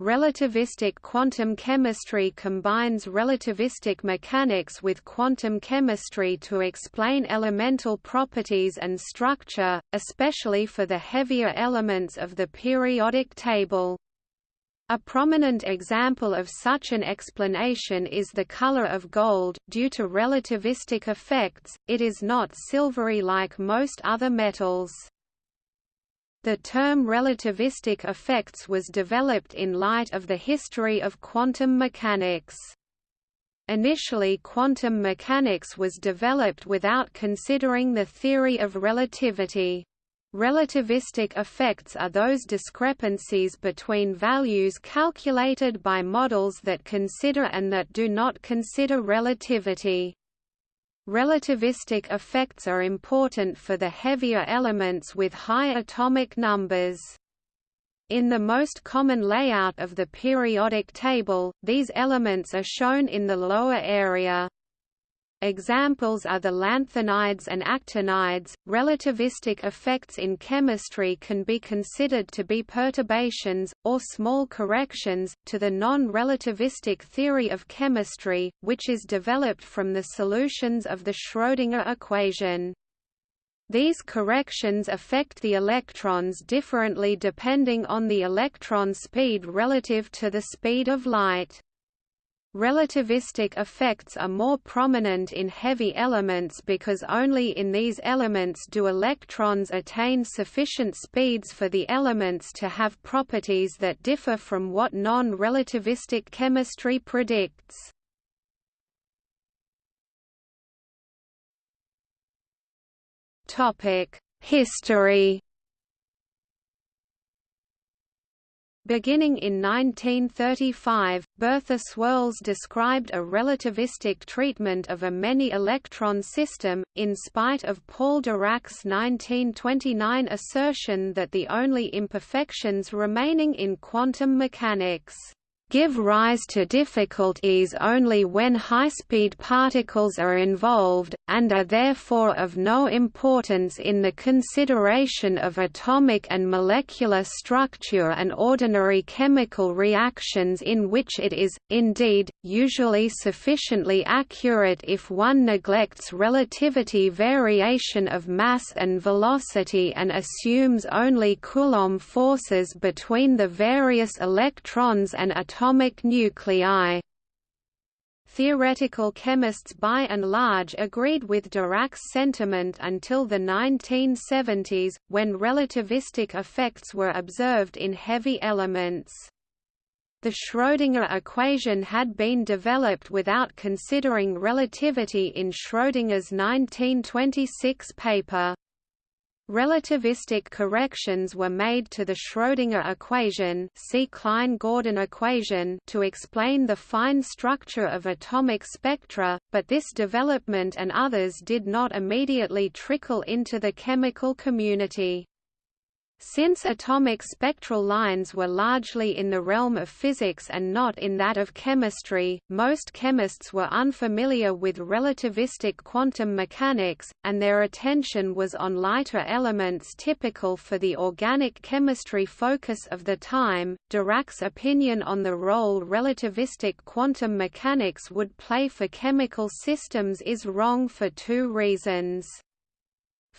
Relativistic quantum chemistry combines relativistic mechanics with quantum chemistry to explain elemental properties and structure, especially for the heavier elements of the periodic table. A prominent example of such an explanation is the color of gold. Due to relativistic effects, it is not silvery like most other metals. The term relativistic effects was developed in light of the history of quantum mechanics. Initially quantum mechanics was developed without considering the theory of relativity. Relativistic effects are those discrepancies between values calculated by models that consider and that do not consider relativity. Relativistic effects are important for the heavier elements with high atomic numbers. In the most common layout of the periodic table, these elements are shown in the lower area. Examples are the lanthanides and actinides. Relativistic effects in chemistry can be considered to be perturbations, or small corrections, to the non-relativistic theory of chemistry, which is developed from the solutions of the Schrödinger equation. These corrections affect the electrons differently depending on the electron speed relative to the speed of light. Relativistic effects are more prominent in heavy elements because only in these elements do electrons attain sufficient speeds for the elements to have properties that differ from what non-relativistic chemistry predicts. History Beginning in 1935, Bertha Swirles described a relativistic treatment of a many-electron system, in spite of Paul Dirac's 1929 assertion that the only imperfections remaining in quantum mechanics give rise to difficulties only when high-speed particles are involved, and are therefore of no importance in the consideration of atomic and molecular structure and ordinary chemical reactions in which it is, indeed, usually sufficiently accurate if one neglects relativity variation of mass and velocity and assumes only Coulomb forces between the various electrons and atomic nuclei. Theoretical chemists by and large agreed with Dirac's sentiment until the 1970s, when relativistic effects were observed in heavy elements. The Schrödinger equation had been developed without considering relativity in Schrödinger's 1926 paper. Relativistic corrections were made to the Schrödinger equation, see Klein-Gordon equation to explain the fine structure of atomic spectra, but this development and others did not immediately trickle into the chemical community. Since atomic spectral lines were largely in the realm of physics and not in that of chemistry, most chemists were unfamiliar with relativistic quantum mechanics, and their attention was on lighter elements typical for the organic chemistry focus of the time. Dirac's opinion on the role relativistic quantum mechanics would play for chemical systems is wrong for two reasons.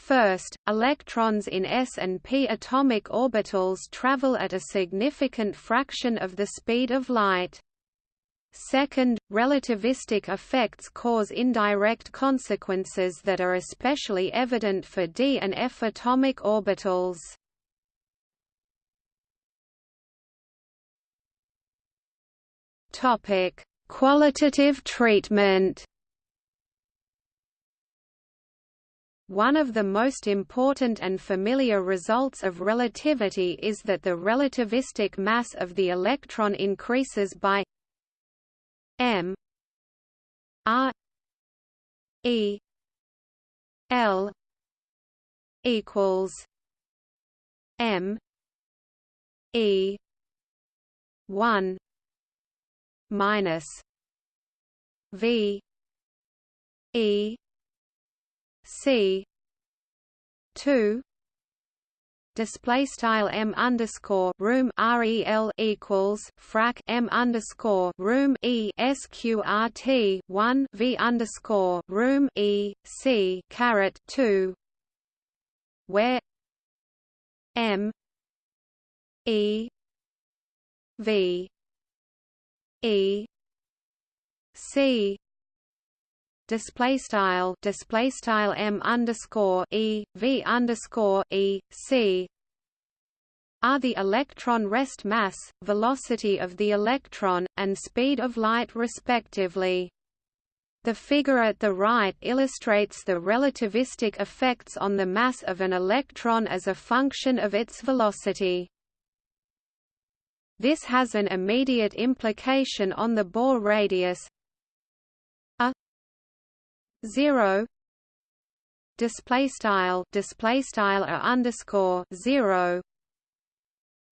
First, electrons in s and p atomic orbitals travel at a significant fraction of the speed of light. Second, relativistic effects cause indirect consequences that are especially evident for d and f atomic orbitals. Topic: Qualitative treatment. One of the most important and familiar results of relativity is that the relativistic mass of the electron increases by m r e l equals m e 1 minus v e C. two. Display style m underscore room rel equals frac m underscore room e sqrt one v underscore room e c caret two. Where m e v e c display style display style m underscore e v underscore e c are the electron rest mass, velocity of the electron, and speed of light respectively. The figure at the right illustrates the relativistic effects on the mass of an electron as a function of its velocity. This has an immediate implication on the Bohr radius, 0 display style display style a underscore 0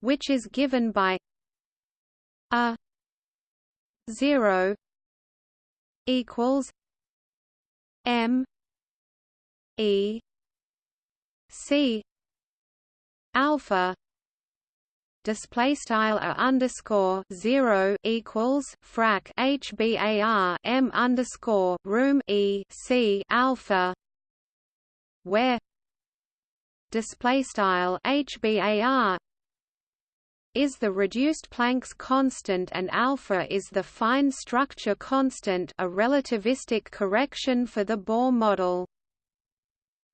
which is given by a 0 equals m e c alpha display style a underscore zero equals frac HBAR M underscore room E C alpha where display style HBAR is the reduced Planck's constant and alpha is the fine structure constant a relativistic correction for the Bohr model.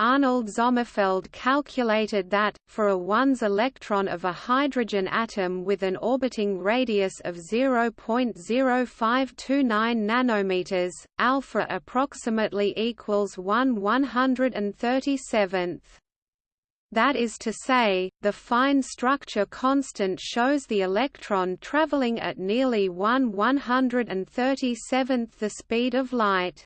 Arnold Sommerfeld calculated that, for a 1s electron of a hydrogen atom with an orbiting radius of 0.0529 nanometers, alpha approximately equals 1 137th. That is to say, the fine structure constant shows the electron traveling at nearly 1 137th the speed of light.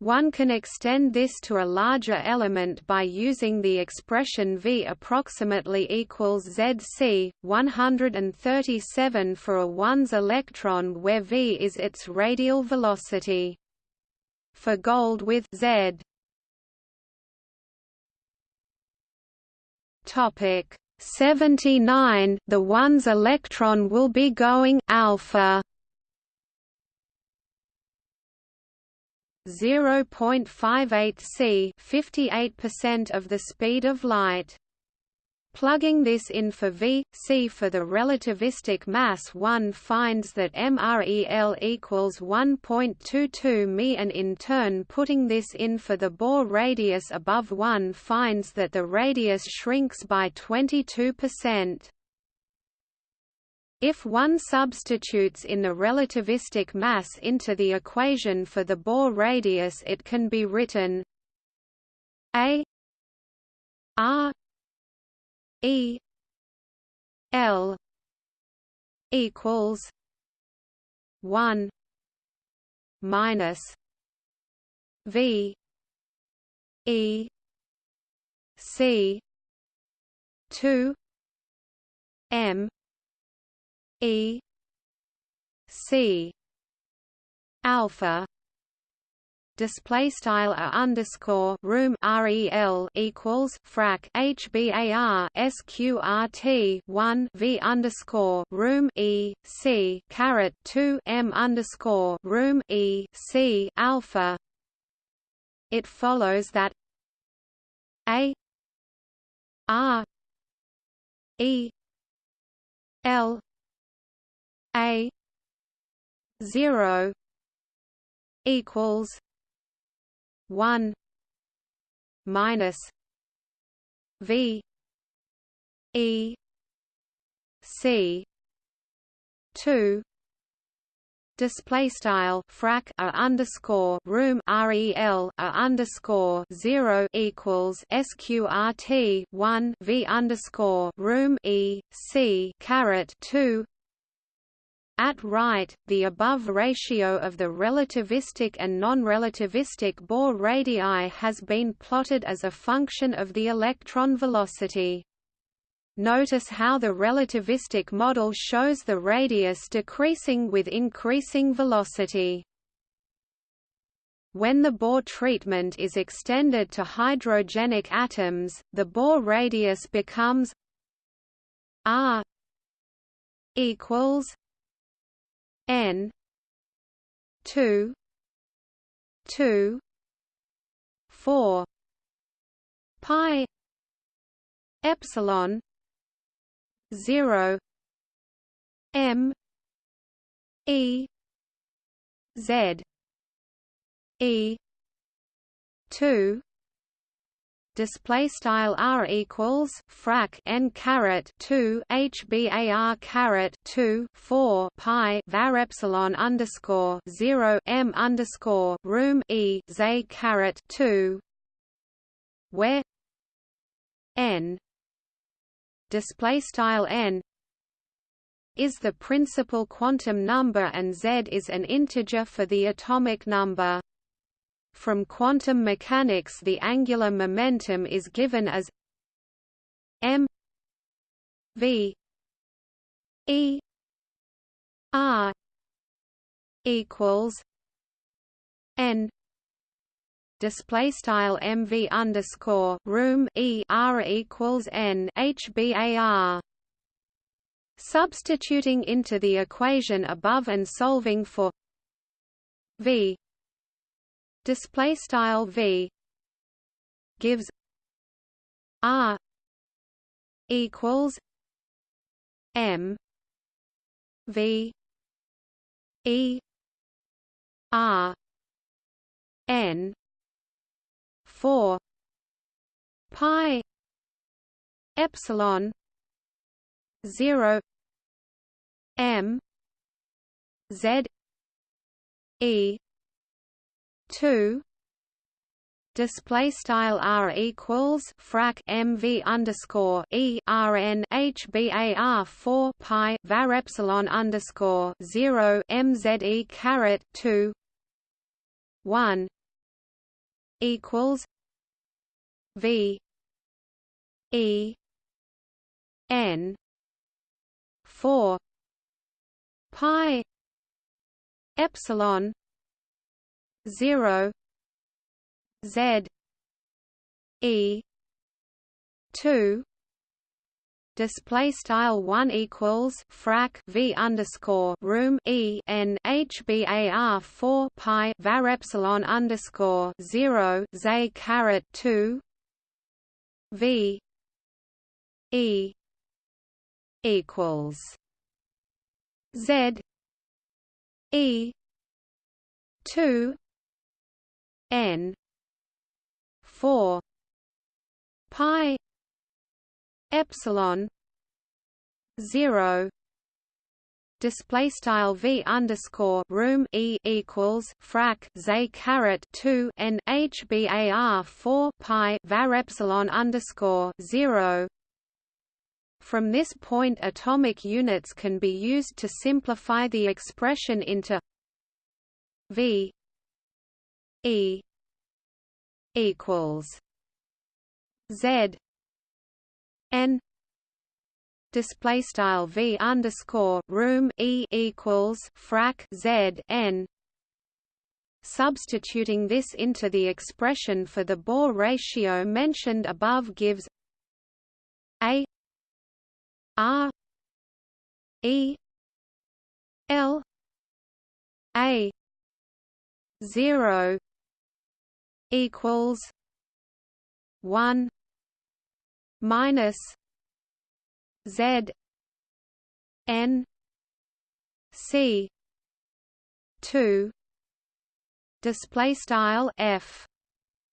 One can extend this to a larger element by using the expression V approximately equals Zc, 137 for a 1s electron where V is its radial velocity. For gold with Z Topic 79 The 1s electron will be going alpha 0.58 c 58% of the speed of light. Plugging this in for v, c for the relativistic mass one finds that MREL equals 1.22 me and in turn putting this in for the Bohr radius above 1 finds that the radius shrinks by 22%. If one substitutes in the relativistic mass into the equation for the Bohr radius it can be written a r e l equals 1 minus v e c 2 m E C alpha display style a underscore room rel equals frac hbar sqrt 1 v underscore room e c caret 2 m underscore room e c alpha. It follows that a r e l a zero equals one minus V E C two display style frac a underscore room rel a underscore zero equals sqrt one v underscore room e c caret two at right, the above ratio of the relativistic and non-relativistic Bohr radii has been plotted as a function of the electron velocity. Notice how the relativistic model shows the radius decreasing with increasing velocity. When the Bohr treatment is extended to hydrogenic atoms, the Bohr radius becomes r equals n. 2 2 4 pi epsilon 0 m e z e 2 display style r equals frac n caret 2 hbar caret 2 4 pi var epsilon underscore 0 m underscore room e z caret 2 where n display style n is the principal quantum number and z is an integer for the atomic number from quantum mechanics the angular momentum is given as m v e r equals n display style mv underscore room e r equals n hbar substituting into the equation above and solving for v display style v gives r equals m v e r n 4 pi epsilon 0 m z e 2 display style r equals frac mv underscore e rn hbar 4 pi var epsilon underscore 0 mze caret 2 1 equals v e n 4 pi epsilon 0 z e 2 display style 1 equals frac v underscore room e n h bar 4 pi var epsilon underscore 0 z caret 2 v e equals z e 2 n 4 pi epsilon 0 display style v underscore room e equals frac z caret 2 n h bar 4 pi var epsilon underscore 0 from this point atomic units can be used to simplify the expression into v E equals Z N display style V underscore room E equals frac Z N. Substituting this into the expression for the Bohr ratio mentioned above gives A R E L A zero equals one minus Z N C two display style F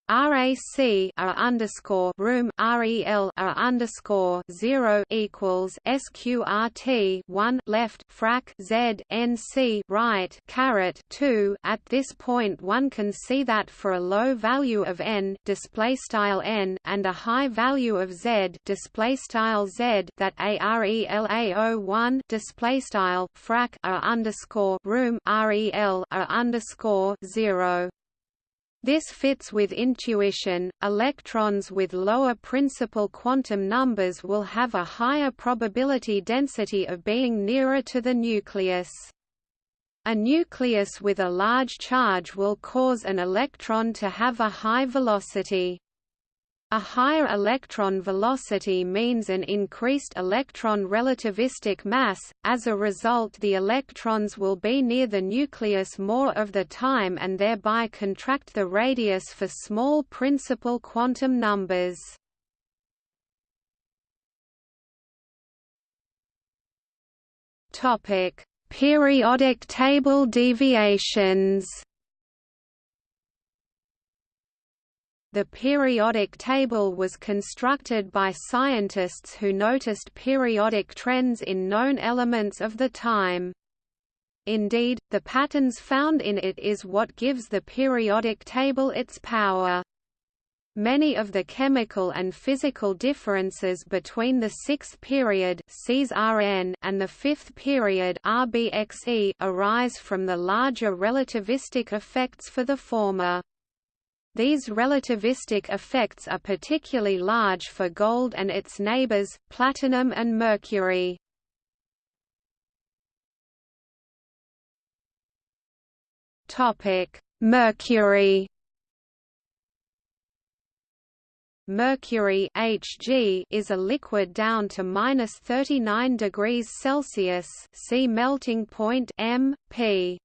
RAC R underscore room REL R underscore zero equals SQRT one left frac Z NC right caret two. At this point one can see that for a low value of N display style N and a high value of Z display style Z that ARELAO one display style frac R underscore room REL R underscore zero this fits with intuition. Electrons with lower principal quantum numbers will have a higher probability density of being nearer to the nucleus. A nucleus with a large charge will cause an electron to have a high velocity. A higher electron velocity means an increased electron relativistic mass, as a result the electrons will be near the nucleus more of the time and thereby contract the radius for small principal quantum numbers. Periodic table deviations The periodic table was constructed by scientists who noticed periodic trends in known elements of the time. Indeed, the patterns found in it is what gives the periodic table its power. Many of the chemical and physical differences between the sixth period and the fifth period arise from the larger relativistic effects for the former. These relativistic effects are particularly large for gold and its neighbors, platinum and mercury. Mercury Mercury Hg is a liquid down to minus 39 degrees Celsius. See melting point M P.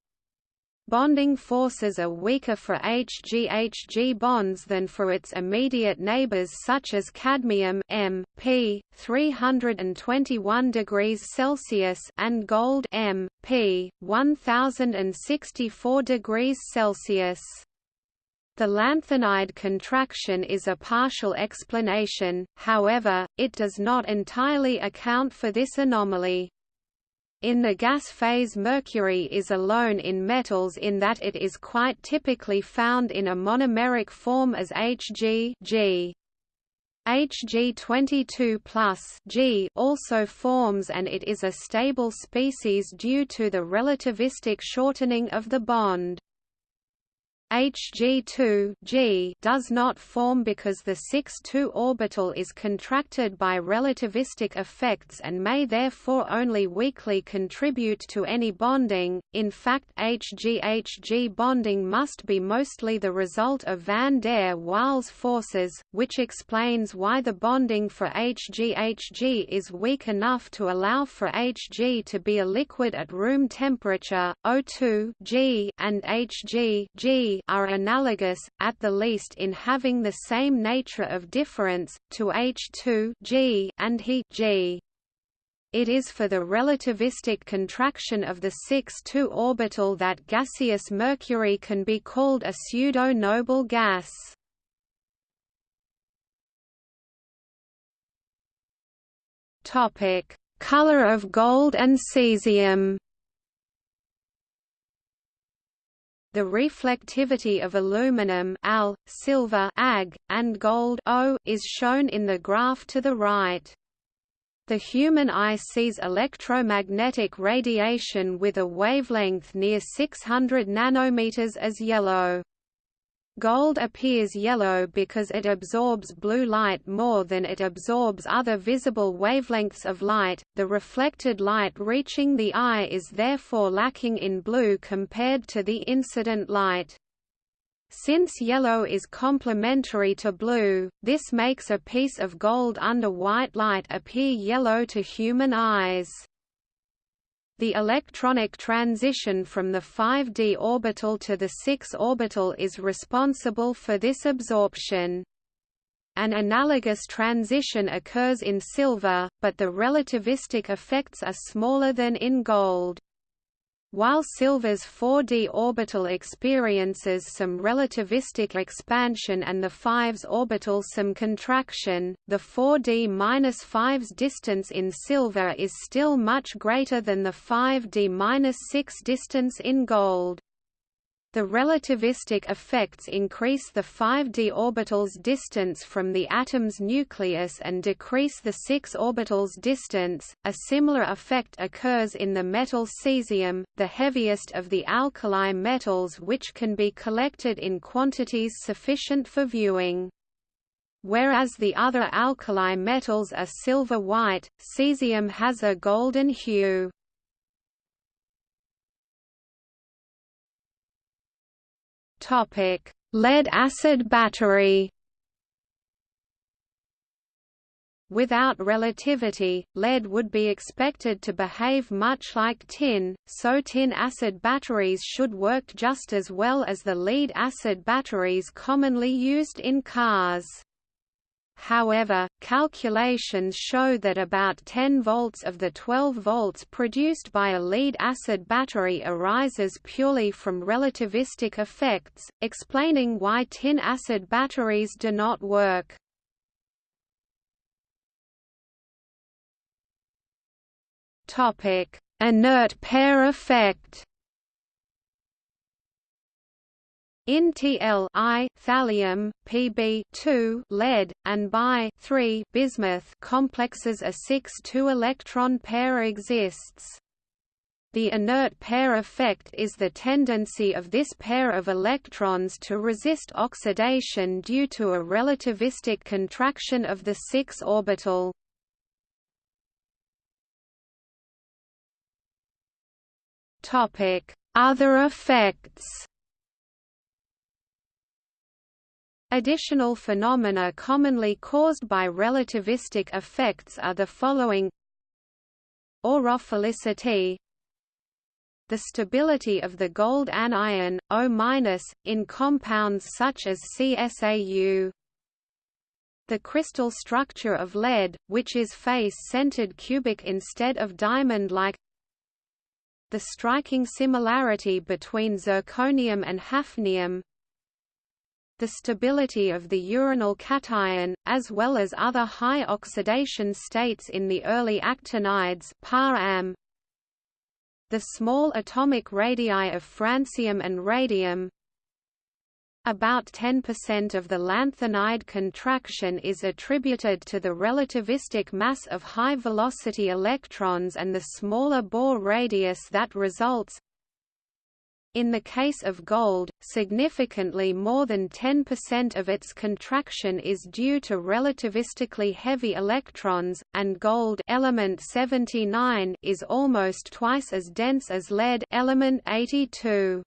Bonding forces are weaker for Hg-Hg bonds than for its immediate neighbors such as cadmium M, P, 321 degrees Celsius and gold M, P, 1064 degrees Celsius. The lanthanide contraction is a partial explanation, however, it does not entirely account for this anomaly. In the gas phase mercury is alone in metals in that it is quite typically found in a monomeric form as Hg G. Hg22 G also forms and it is a stable species due to the relativistic shortening of the bond. Hg2 G does not form because the 6-2 orbital is contracted by relativistic effects and may therefore only weakly contribute to any bonding. In fact, Hg-Hg bonding must be mostly the result of van der Waals forces, which explains why the bonding for Hg-Hg is weak enough to allow for Hg to be a liquid at room temperature, O2 G and Hg G are analogous, at the least in having the same nature of difference, to H2 G and He G. It is for the relativistic contraction of the 6-2 orbital that gaseous mercury can be called a pseudo-noble gas. Topic: Color of gold and cesium. The reflectivity of aluminum Al, silver Ag, and gold O is shown in the graph to the right. The human eye sees electromagnetic radiation with a wavelength near 600 nanometers as yellow. Gold appears yellow because it absorbs blue light more than it absorbs other visible wavelengths of light. The reflected light reaching the eye is therefore lacking in blue compared to the incident light. Since yellow is complementary to blue, this makes a piece of gold under white light appear yellow to human eyes. The electronic transition from the 5d orbital to the 6 orbital is responsible for this absorption. An analogous transition occurs in silver, but the relativistic effects are smaller than in gold. While Silver's 4d orbital experiences some relativistic expansion and the 5s orbital some contraction, the 4d-5's distance in Silver is still much greater than the 5d-6 distance in gold. The relativistic effects increase the 5d orbital's distance from the atom's nucleus and decrease the 6 orbital's distance. A similar effect occurs in the metal cesium, the heaviest of the alkali metals which can be collected in quantities sufficient for viewing. Whereas the other alkali metals are silver-white, cesium has a golden hue. Lead-acid battery Without relativity, lead would be expected to behave much like tin, so tin-acid batteries should work just as well as the lead-acid batteries commonly used in cars. However, calculations show that about 10 volts of the 12 volts produced by a lead-acid battery arises purely from relativistic effects, explaining why tin-acid batteries do not work. Inert pair effect. In Tl I thallium, Pb 2 lead, and Bi 3 bismuth complexes a 6-2 electron pair exists. The inert pair effect is the tendency of this pair of electrons to resist oxidation due to a relativistic contraction of the 6 orbital. Other effects Additional phenomena commonly caused by relativistic effects are the following. Aurophilicity. The stability of the gold anion, O-, in compounds such as CSAU the crystal structure of lead, which is face-centered cubic instead of diamond-like. The striking similarity between zirconium and hafnium the stability of the uranyl cation, as well as other high oxidation states in the early actinides the small atomic radii of francium and radium about 10% of the lanthanide contraction is attributed to the relativistic mass of high-velocity electrons and the smaller Bohr radius that results. In the case of gold, significantly more than 10% of its contraction is due to relativistically heavy electrons, and gold element 79 is almost twice as dense as lead element 82.